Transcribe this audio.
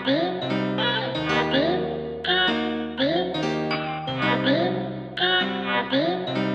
Happy, happy, happy, happy.